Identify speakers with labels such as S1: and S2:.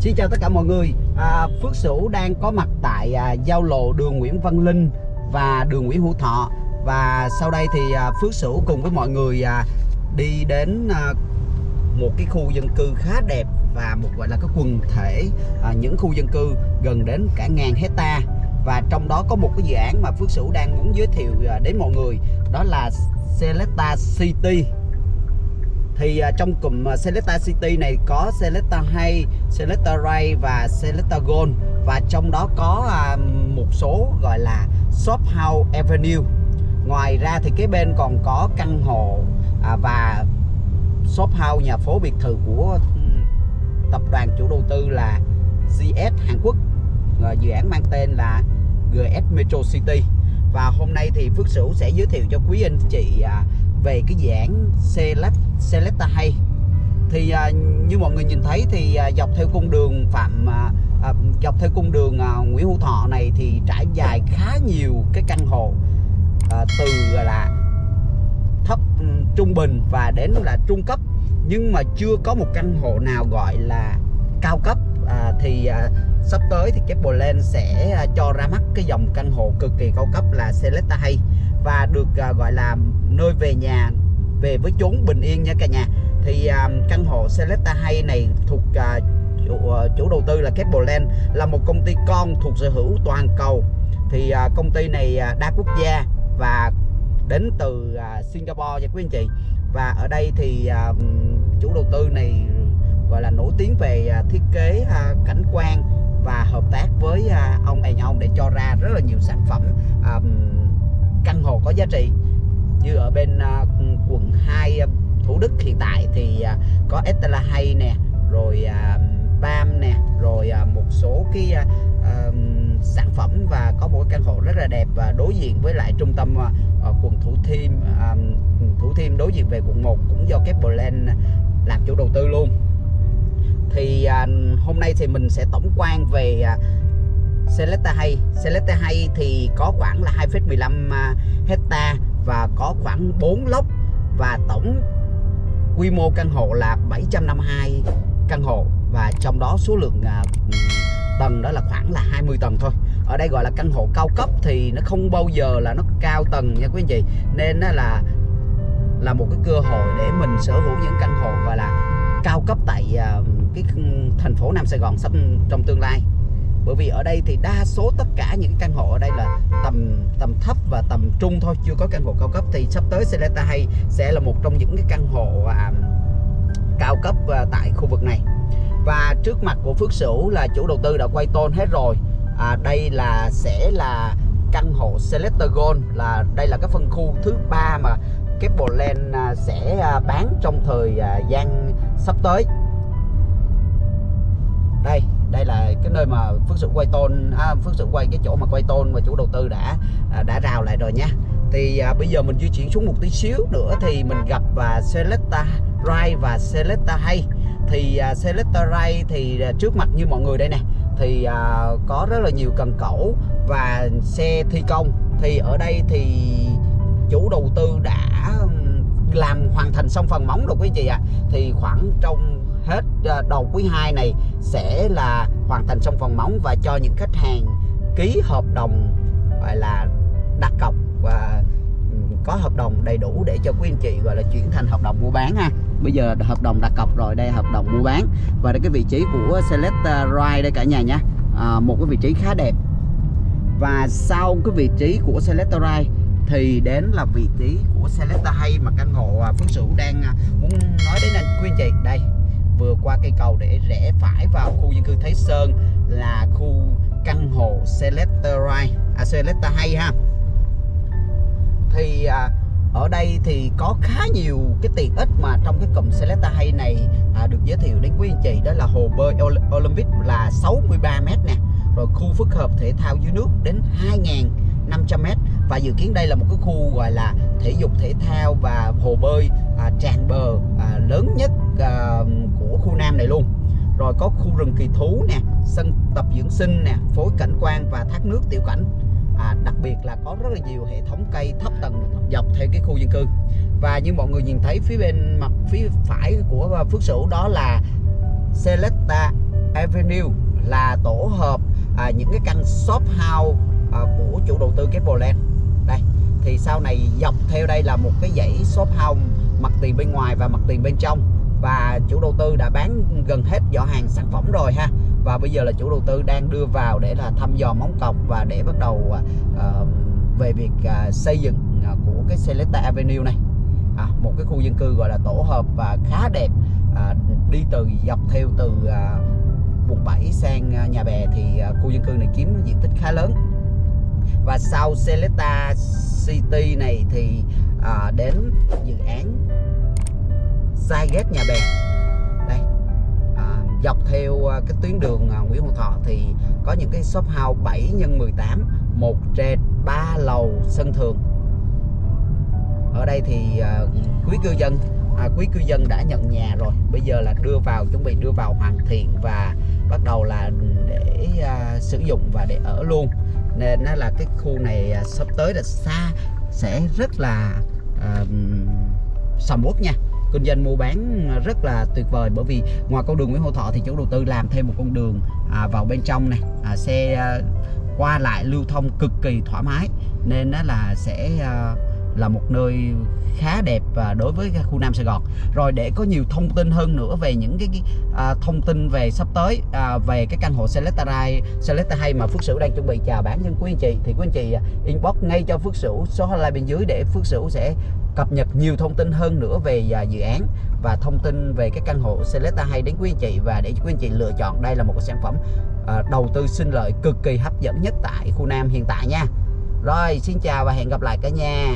S1: Xin chào tất cả mọi người. À, Phước Sửu đang có mặt tại à, giao lộ đường Nguyễn Văn Linh và đường Nguyễn Hữu Thọ. Và sau đây thì à, Phước Sửu cùng với mọi người à, đi đến à, một cái khu dân cư khá đẹp Và một gọi là cái quần thể à, những khu dân cư gần đến cả ngàn hecta. Và trong đó có một cái dự án mà Phước Sửu đang muốn giới thiệu à, đến mọi người Đó là Selecta City thì uh, trong cụm uh, Selecta City này có Selecta Hay, Selecta Ray và Selecta Gold và trong đó có uh, một số gọi là Shop House Avenue. Ngoài ra thì cái bên còn có căn hộ uh, và shop house nhà phố biệt thự của ừ, tập đoàn chủ đầu tư là GS Hàn Quốc. Uh, dự án mang tên là GS Metro City. Và hôm nay thì Phước Sửu sẽ giới thiệu cho quý anh chị uh, về cái dự án Select Selecta hay. Thì à, như mọi người nhìn thấy thì à, dọc theo cung đường Phạm à, à, dọc theo cung đường à, Nguyễn Hữu Thọ này thì trải dài khá nhiều cái căn hộ à, từ là thấp ừ, trung bình và đến là trung cấp. Nhưng mà chưa có một căn hộ nào gọi là cao cấp à, thì à, sắp tới thì Capoland sẽ à, cho ra mắt cái dòng căn hộ cực kỳ cao cấp là Selecta hay và được à, gọi là nơi về nhà về với chốn bình yên nha cả nhà. Thì à, căn hộ Selecta hay này thuộc à, chủ, à, chủ đầu tư là Capoland là một công ty con thuộc sở hữu toàn cầu. Thì à, công ty này à, đa quốc gia và đến từ à, Singapore nha quý anh chị. Và ở đây thì à, chủ đầu tư này gọi là nổi tiếng về à, thiết kế à, cảnh quan và hợp tác với à, ông anh ông để cho ra rất là nhiều sản phẩm căn hộ có giá trị. Như ở bên quận 2 Thủ Đức hiện tại thì có Estella hay nè, rồi Bam nè, rồi một số cái sản phẩm và có một căn hộ rất là đẹp và đối diện với lại trung tâm quận Thủ Thiêm Thủ Thiêm đối diện về quận 1 cũng do Capland làm chủ đầu tư luôn thì à, hôm nay thì mình sẽ tổng quan về à, Selecta hay. Selecta hay thì có khoảng là 2,15 à, hecta và có khoảng 4 lốc và tổng quy mô căn hộ là 752 căn hộ và trong đó số lượng à, tầng đó là khoảng là 20 tầng thôi. Ở đây gọi là căn hộ cao cấp thì nó không bao giờ là nó cao tầng nha quý anh chị. Nên nó là là một cái cơ hội để mình sở hữu những căn hộ gọi là cao cấp tại uh, cái thành phố Nam Sài Gòn sắp trong tương lai. Bởi vì ở đây thì đa số tất cả những căn hộ ở đây là tầm tầm thấp và tầm trung thôi chưa có căn hộ cao cấp. Thì sắp tới Seleta hay sẽ là một trong những cái căn hộ à, cao cấp à, tại khu vực này. Và trước mặt của Phước Sửu là chủ đầu tư đã quay tôn hết rồi. À, đây là sẽ là căn hộ Selector Gold là đây là cái phân khu thứ ba mà Capland à, sẽ à, bán trong thời à, gian sắp tới đây đây là cái nơi mà phước sự quay tôn à, phước sự quay cái chỗ mà quay tôn mà chủ đầu tư đã à, đã rào lại rồi nha. Thì à, bây giờ mình di chuyển xuống một tí xíu nữa thì mình gặp và Selecta Rai và Selecta Hay. Thì à, Selecta Rai thì à, trước mặt như mọi người đây nè thì à, có rất là nhiều cần cẩu và xe thi công. Thì ở đây thì chủ đầu tư đã làm hoàn thành xong phần móng rồi quý chị ạ à. thì khoảng trong hết ờ, đầu quý 2 này sẽ là hoàn thành xong phần móng và cho những khách hàng ký hợp đồng gọi là đặt cọc và ừ, có hợp đồng đầy đủ để cho quý anh chị gọi là chuyển thành hợp đồng mua bán ha. Bây giờ hợp đồng đặt cọc rồi đây hợp đồng mua bán. Và đây cái vị trí của Select ờ, Ride đây cả nhà nha. À, một cái vị trí khá đẹp. Và sau cái vị trí của Select Ride thì đến là vị trí của Selecta hay mà căn hộ à, Phước Sửu đang à, muốn nói đến anh quý chị đây. Vừa qua cây cầu để rẽ phải vào khu dân cư Thái Sơn là khu căn hộ Selecta Right à Selecta hay ha. Thì à, ở đây thì có khá nhiều cái tiện ích mà trong cái cụm Selecta hay này à, được giới thiệu đến quý anh chị. Đó là hồ bơi Olympic là 63 m nè. Rồi khu phức hợp thể thao dưới nước đến 2000 500m và dự kiến đây là một cái khu gọi là thể dục thể thao và hồ bơi à, tràn bờ à, lớn nhất à, của khu Nam này luôn. Rồi có khu rừng kỳ thú nè sân tập dưỡng sinh nè phối cảnh quan và thác nước tiểu cảnh. À, đặc biệt là có rất là nhiều hệ thống cây thấp tầng dọc theo cái khu dân cư. Và như mọi người nhìn thấy phía bên mặt phía phải của à, Phước Sửu đó là Celesta Avenue là tổ hợp à, những cái căn shop house À, của chủ đầu tư Capoland đây thì sau này dọc theo đây là một cái dãy shop house mặt tiền bên ngoài và mặt tiền bên trong. Và chủ đầu tư đã bán gần hết giỏ hàng sản phẩm rồi ha. Và bây giờ là chủ đầu tư đang đưa vào để là thăm dò móng cọc và để bắt đầu uh, về việc uh, xây dựng uh, của cái Celesta Avenue này. À, một cái khu dân cư gọi là tổ hợp và khá đẹp. À, đi từ dọc theo từ à, vùng 7 sang à, nhà bè thì à, khu dân cư này chiếm diện tích khá lớn và sau Celesta City này thì à, đến dự án Saiget nhà bè. Đây à, dọc theo à, cái tuyến đường à, Nguyễn Hữu Thọ thì có những cái shop house 7 x 18 một trệt ba lầu sân thượng. Ở đây thì à, quý cư dân à, quý cư dân đã nhận nhà rồi. Bây giờ là đưa vào chuẩn bị đưa vào hoàn thiện và bắt đầu là để à, sử dụng và để ở luôn nên nó là cái khu này à, sắp tới là xa sẽ rất là uh, sầm uất nha. Kinh doanh mua bán rất là tuyệt vời bởi vì ngoài con đường Nguyễn Hữu Thọ thì chủ đầu tư làm thêm một con đường à, vào bên trong này. À, xe à, qua lại lưu thông cực kỳ thoải mái. Nên nó là sẽ à, là một nơi khá đẹp và đối với khu Nam Sài Gòn. Rồi để có nhiều thông tin hơn nữa về những cái, cái à, thông tin về sắp tới à, về cái căn hộ Selecta Rai Celesta hay mà Phước Sửu đang chuẩn bị chào bán cho quý anh chị thì quý anh chị à, inbox ngay cho Phước Sửu số hotline bên dưới để Phước Sửu sẽ cập nhật nhiều thông tin hơn nữa về à, dự án và thông tin về cái căn hộ Selecta hay đến quý anh chị. Và để quý anh chị lựa chọn đây là một cái sản phẩm à, đầu tư sinh lợi cực kỳ hấp dẫn nhất tại khu Nam hiện tại nha rồi xin chào và hẹn gặp lại cả nhà.